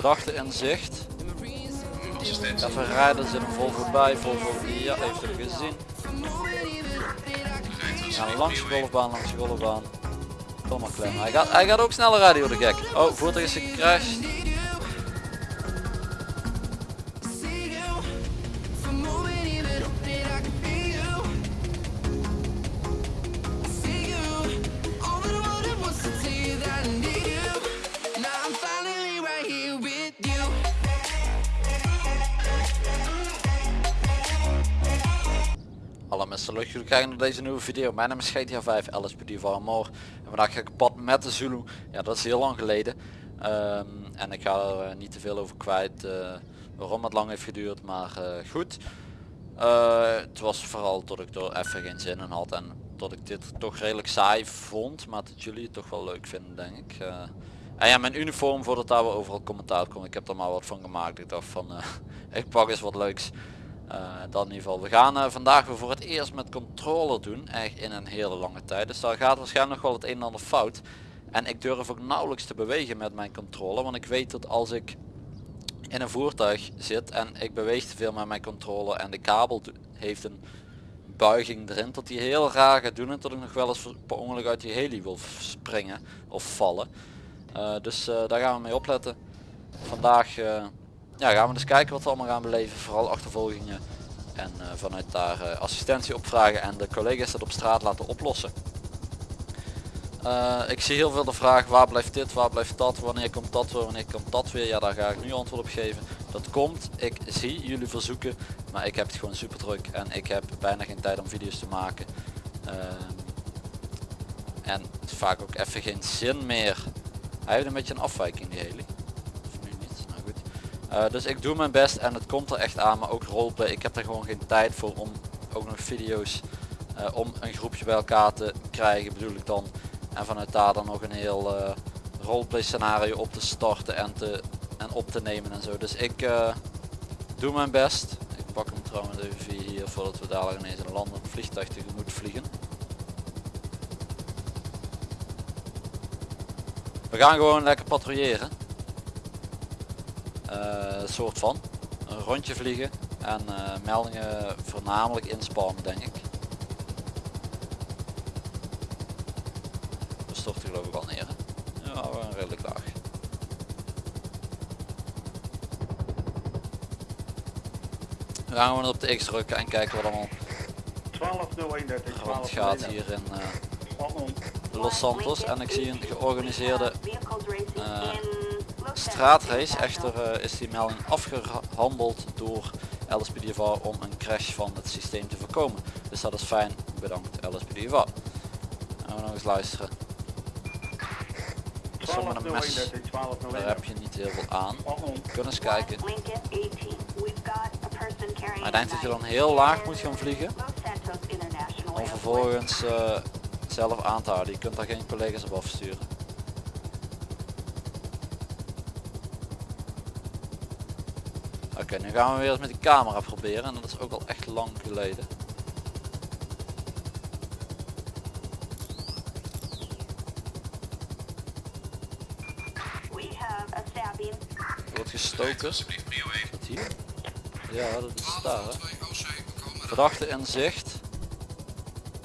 Verdachte in zicht. Even rijden, er zit een Volvo bij. Volvo, ja, heeft hem gezien. Langs de golfbaan, langs de golfbaan. Kom maar klem. Hij gaat, hij gaat ook sneller rijden, joh, de gek. Oh, voertuig is gecrashed. Hallo leuk jullie kijken naar deze nieuwe video. Mijn naam is GTA 5, LSPD van More. En vandaag ga ik pad met de Zulu. Ja, dat is heel lang geleden. Ehm, en ik ga er eh, niet te veel over kwijt eh, waarom het lang heeft geduurd, maar eh, goed. Het was vooral dat ik er even geen zin in had en dat ik dit toch redelijk saai vond, maar dat jullie het toch wel leuk vinden denk ik. En ja, mijn uniform voordat daar wel overal commentaar komt, ik heb er maar wat van gemaakt. Ik dacht van, ik pak eens wat leuks. Uh, dat in ieder geval. We gaan uh, vandaag weer voor het eerst met controller doen. Echt in een hele lange tijd. Dus daar gaat waarschijnlijk nog wel het een en ander fout. En ik durf ook nauwelijks te bewegen met mijn controller. Want ik weet dat als ik in een voertuig zit en ik beweeg te veel met mijn controller en de kabel heeft een buiging erin. Dat die heel raar gaat doen en dat ik nog wel eens per ongeluk uit die heli wil springen of vallen. Uh, dus daar gaan we mee opletten. Vandaag ja, gaan we eens kijken wat we allemaal gaan beleven. Vooral achtervolgingen. En uh, vanuit daar uh, assistentie opvragen en de collega's dat op straat laten oplossen. Uh, ik zie heel veel de vraag waar blijft dit, waar blijft dat, wanneer komt dat weer, wanneer komt dat weer. Ja, daar ga ik nu antwoord op geven. Dat komt, ik zie jullie verzoeken, maar ik heb het gewoon super druk en ik heb bijna geen tijd om video's te maken. Ehm, en vaak ook even geen zin meer. Hij heeft een beetje een afwijking die heli. Uh, dus ik doe mijn best en het komt er echt aan, maar ook roleplay. Ik heb er gewoon geen tijd voor om ook nog video's uh, om een groepje bij elkaar te krijgen bedoel ik dan. En vanuit daar dan nog een heel uh, roleplay scenario op te starten en, te, en op te nemen en zo. Dus ik doe mijn best. Ik pak hem trouwens even hier voordat we dadelijk ineens een landend vliegtuig tegemoet vliegen. We gaan gewoon lekker patrouilleren. Uh, soort van een rondje vliegen en uh, meldingen voornamelijk inspammen denk ik. We storten geloof ik al neer. Hè? Ja, we redelijk laag. We gaan gewoon op de X drukken en kijken wat allemaal 12.031 rond gaat hier in uh, Los Santos en ik zie een georganiseerde straatrace. Echter uh, is die melding afgehandeld door LSPDFA om een crash van het systeem te voorkomen. Dus dat is fijn. Bedankt LSPDFA. Gaan we nog eens luisteren. Zonder een mes, daar heb je niet heel veel aan. Kunnen eens kijken. Hij denkt dat je dan heel laag moet gaan vliegen. Om vervolgens uh, zelf aan te houden. Je kunt daar geen collega's op afsturen. Oké, okay, nu gaan we weer eens met die camera proberen en dat is ook al echt lang geleden. Er wordt gestoken. Wat hier? Ja, dat is daar. Hè. Verdachte in zicht.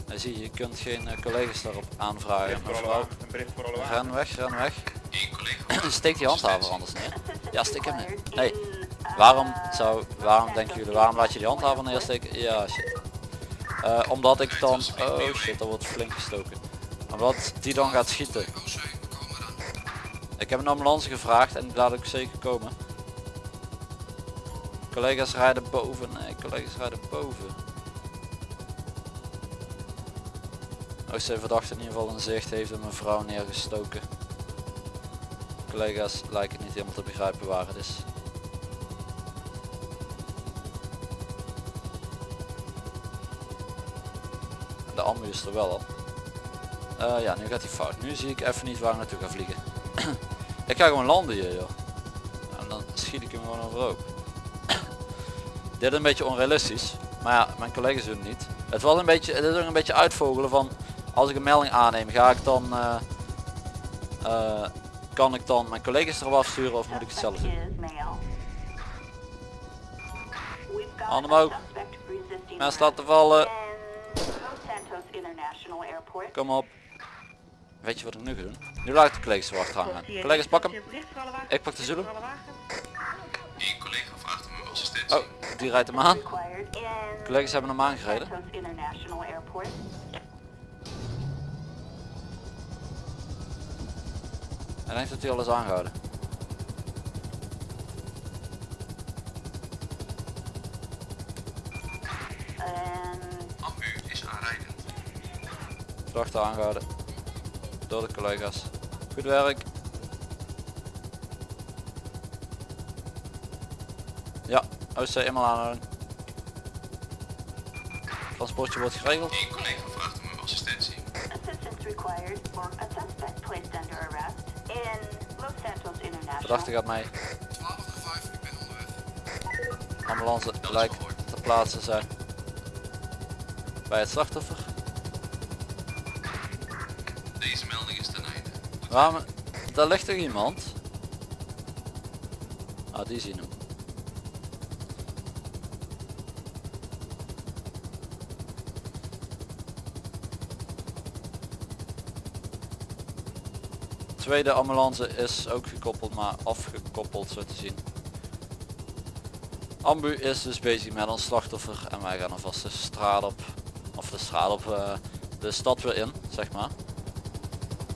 En zie je, je kunt geen uh, collega's daarop aanvragen. Mevrouw, ren weg, ren weg. Steek die handhaver anders neer. Ja, steek hem neer. Nee. Waarom zou, waarom denken jullie, waarom laat je die handhaver neersteken? Ja, shit. Uh, omdat ik dan, oh shit, er wordt flink gestoken. Omdat die dan gaat schieten. Ik heb een ambulance gevraagd en die laat ik zeker komen. Collega's rijden boven, nee, collega's rijden boven. Als ze verdachte in ieder geval een zicht heeft een mevrouw neergestoken. Collega's lijken niet helemaal te begrijpen waar het is. De ambu is er wel al. Uh, ja, nu gaat hij fout. Nu zie ik even niet waar ik naartoe ga vliegen. ik ga gewoon landen hier joh. En dan schiet ik hem gewoon overhoop. Dit is een beetje onrealistisch. Maar ja, mijn collega's doen het niet. Het was een beetje, het is ook een beetje uitvogelen van als ik een melding aanneem, ga ik dan uh, uh, kan ik dan mijn collega's erop afsturen of moet ik het zelf doen? Handen omhoog. Mes laten vallen. Kom op. Weet je wat ik nu ga doen? Nu laat ik de collega's achteraan gaan. Collega's pak hem. Ik pak de Zulu. Eén collega vraagt om uw assistentie. Oh, die rijdt hem aan. Collega's hebben hem aangereden. En heeft het hij alles aangehouden. Verdachte aangehouden. Door de collega's. Goed werk. Ja, OC eenmaal aanhouden. Transportje wordt geregeld. Eén collega vraagt om uw assistentie. Verdachte gaat mee. 12 5, ik ben onderweg. Ambulance lijkt te plaatsen zijn. Bij het slachtoffer. Waarom? Daar ligt toch iemand? Ah, die zien hem. Tweede ambulance is ook gekoppeld, maar afgekoppeld zo te zien. Ambu is dus bezig met ons slachtoffer en wij gaan alvast de straat op. Of de straat op, eh, de stad weer in, zeg maar.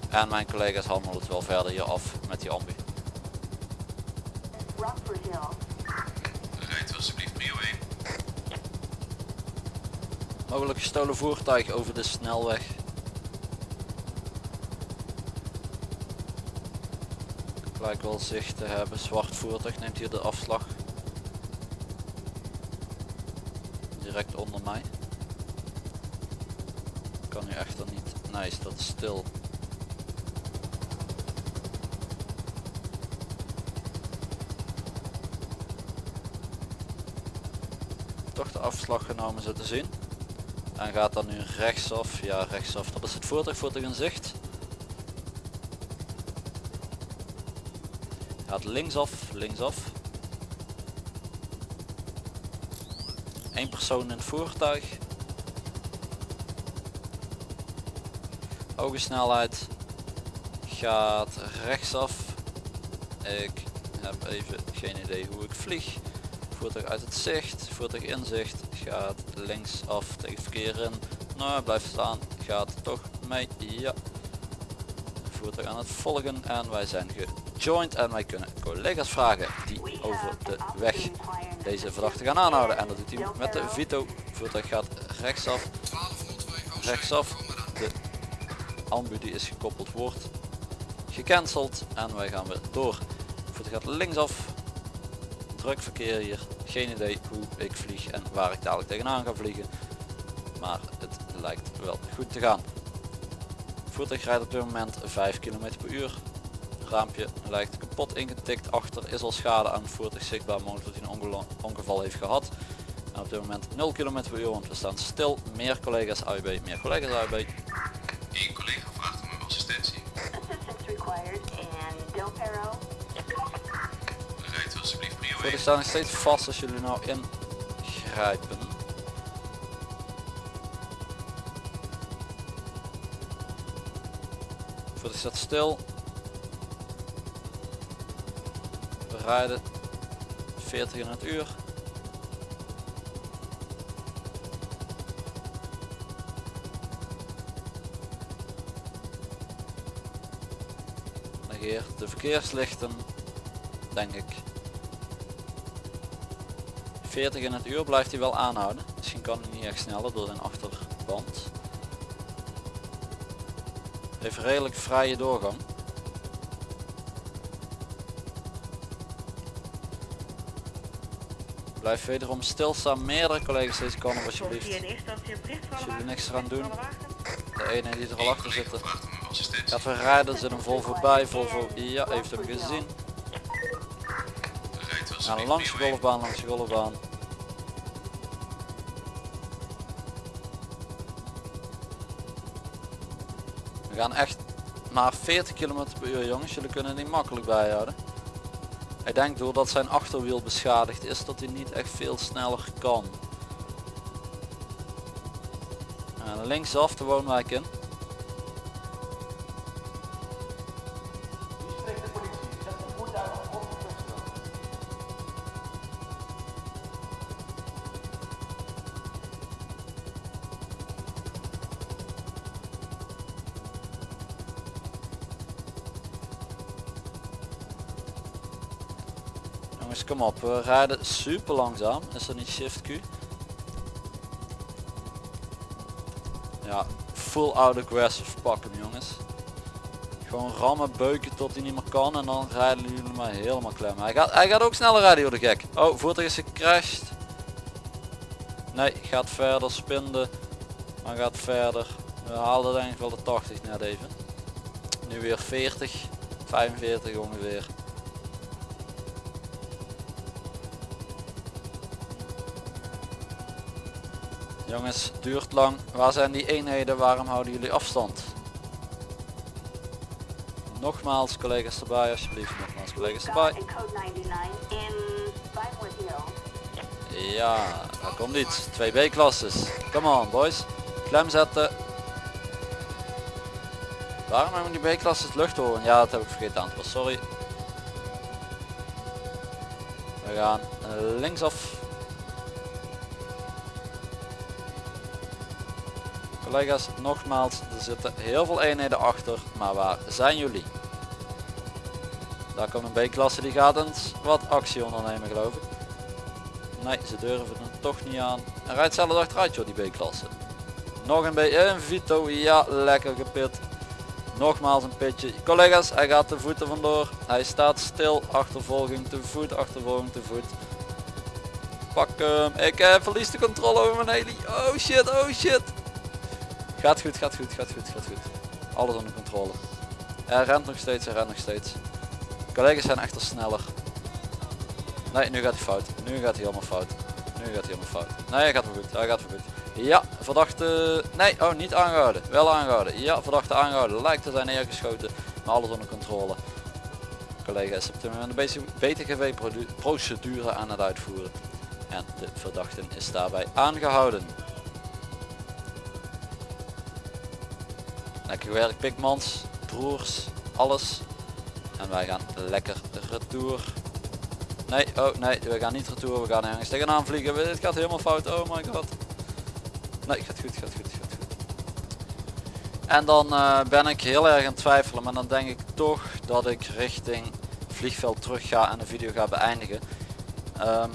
En mijn collega's handelen het wel verder hier af met die ambu. Rijdt alsjeblieft prio 1. Mogelijk gestolen voertuig over de snelweg. Ik lijk wel zicht te hebben. Zwart voertuig neemt hier de afslag. Direct onder mij. Kan nu echter niet. Nee, staat stil. Toch de afslag genomen zo te zien. En gaat dan nu rechtsaf. Ja, rechtsaf. Dat is het voertuig, voertuig in zicht. Gaat linksaf, linksaf. Eén persoon in het voertuig. Hoge snelheid. Gaat rechtsaf. Ik heb even geen idee hoe ik vlieg. Voertuig uit het zicht. Voertuig in zicht. Gaat linksaf tegen verkeer in. Nou, blijft staan. Gaat toch mee. Ja. Voertuig aan het volgen. En wij zijn gejoined. En wij kunnen collega's vragen die over de weg deze verdachte gaan aanhouden. En dat doet hij met de Vito. Voertuig gaat rechtsaf. 1202 Rechtsaf. De ambu die is gekoppeld wordt gecanceld. En wij gaan weer door. Voertuig gaat linksaf. Druk verkeer hier. Geen idee hoe ik vlieg en waar ik dadelijk tegenaan ga vliegen. Maar het lijkt wel goed te gaan. Voertuig rijdt op dit moment 5 km per uur. Raampje lijkt kapot ingetikt. Achter is al schade aan het voertuig zichtbaar. Mogelijk dat hij een ongeval heeft gehad. En op dit moment 0 km per uur, want we staan stil. Meer collega's AUB, meer collega's AUB. Eén collega vraagt om uw assistentie. Rijdt 1. Voertuig staat nog steeds vast als jullie nou ingrijpen. Voertuig staat stil. We rijden 40 in het uur. Negeert de verkeerslichten, denk ik. 40 in het uur blijft hij wel aanhouden. Misschien kan hij niet echt sneller door zijn achterband. Heeft redelijk vrije doorgang. Blijf wederom stilstaan. Meerdere collega's deze kant op alsjeblieft. Als jullie niks eraan doen. De ene die er al achter zit. Gaat weer rijden. Er zit een Volvo bij. Volvo, ja, heeft hem gezien. Gaan langs de prio 1. golfbaan, langs de golfbaan. We gaan echt maar 40 km per uur jongens. Jullie kunnen niet makkelijk bijhouden. Ik denk doordat zijn achterwiel beschadigd is dat hij niet echt veel sneller kan. En linksaf de woonwijk in. Jongens kom op, we rijden super langzaam. Is dat niet shift Q? Ja, full out aggressive pak hem jongens. Gewoon rammen, beuken tot hij niet meer kan en dan rijden jullie maar helemaal klem. Hij gaat, hij gaat ook sneller rijden joh de gek. Oh, voertuig is gecrashed. Nee, gaat verder, spinde. Maar gaat verder. We haalden denk ik wel de 80 net even. Nu weer 40, 45 ongeveer. Jongens, duurt lang. Waar zijn die eenheden? Waarom houden jullie afstand? Nogmaals collega's erbij alsjeblieft. Nogmaals collega's erbij. in code 99 in Vinewood Hill. Ja, daar komt iets. 2B klasses. Come on boys. Klem zetten. Waarom hebben die B-klasses lucht horen? Ja, dat heb ik vergeten aan te passen. Sorry. We gaan linksaf. Collega's, nogmaals, er zitten heel veel eenheden achter, maar waar zijn jullie? Daar komt een B-klasse die gaat eens wat actie ondernemen geloof ik. Nee, ze durven het toch niet aan. En rijdt zelfs achteruit joh, die B-klasse. Nog een B, een Vito, ja, lekker gepit. Nogmaals een pitje. Collega's, hij gaat de voeten vandoor. Hij staat stil, achtervolging te voet, achtervolging te voet. Pak hem, ik eh, verlies de controle over mijn heli. Oh shit, oh shit. Gaat goed, gaat goed, gaat goed, gaat goed. Alles onder controle. Hij rent nog steeds, hij rent nog steeds. Collega's zijn echter sneller. Nee, nu gaat hij fout. Nu gaat hij helemaal fout. Nu gaat hij helemaal fout. Nee, hij gaat wel goed. Hij gaat wel goed. Ja, verdachte... Nee, oh, niet aangehouden. Wel aangehouden. Ja, verdachte aangehouden. Lijkt te zijn neergeschoten. Maar alles onder controle. Collega is op dit moment de BTGV procedure aan het uitvoeren. En de verdachte is daarbij aangehouden. Lekker gewerkt Pikmans, broers, alles. En wij gaan lekker retour. Nee, oh nee, we gaan niet retour, we gaan ergens tegenaan vliegen. Dit gaat helemaal fout, oh my god. Nee, gaat goed, gaat goed, gaat goed. En dan uh, ben ik heel erg aan het twijfelen, maar dan denk ik toch dat ik richting vliegveld terug ga en de video ga beëindigen. Um,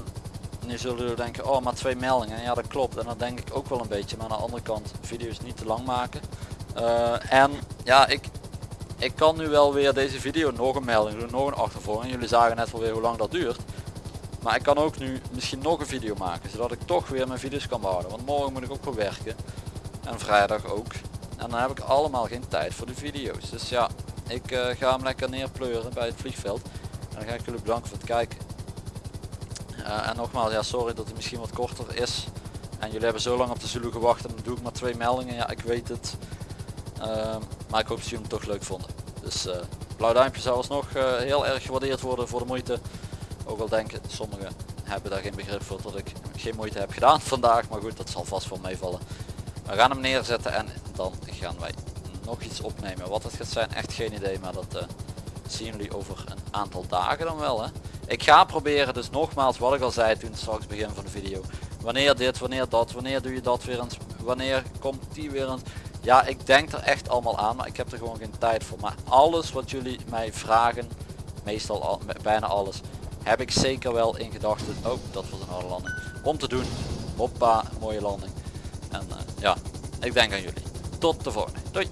nu zullen jullie denken, oh maar twee meldingen. Ja dat klopt en dan denk ik ook wel een beetje, maar aan de andere kant, video's niet te lang maken. Uh, en ja, ik, ik kan nu wel weer deze video nog een melding doen, nog een achtervolging. Jullie zagen net wel weer hoe lang dat duurt. Maar ik kan ook nu misschien nog een video maken, zodat ik toch weer mijn video's kan behouden. Want morgen moet ik ook wel werken. En vrijdag ook. En dan heb ik allemaal geen tijd voor de video's. Dus ja, ik uh, ga hem lekker neerpleuren bij het vliegveld. En dan ga ik jullie bedanken voor het kijken. Uh, en nogmaals, ja sorry dat het misschien wat korter is. En jullie hebben zo lang op de Zulu gewacht en dan doe ik maar twee meldingen. Ja, ik weet het. Uh, maar ik hoop dat jullie hem toch leuk vonden. Dus uh, blauw duimpje zou alsnog uh, heel erg gewaardeerd worden voor de moeite. Ook al denken sommigen hebben daar geen begrip voor dat ik geen moeite heb gedaan vandaag. Maar goed, dat zal vast wel meevallen. We gaan hem neerzetten en dan gaan wij nog iets opnemen. Wat het gaat zijn, echt geen idee. Maar dat uh, zien jullie over een aantal dagen dan wel. Hè? Ik ga proberen, dus nogmaals wat ik al zei toen straks begin van de video. Wanneer dit, wanneer dat, wanneer doe je dat weer eens, wanneer komt die weer eens. Ja, ik denk er echt allemaal aan, maar ik heb er gewoon geen tijd voor. Maar alles wat jullie mij vragen, meestal al, bijna alles, heb ik zeker wel in gedachten. Oh, dat was een harde landing. Om te doen. Hoppa, mooie landing. En uh, ja, ik denk aan jullie. Tot de volgende. Doei.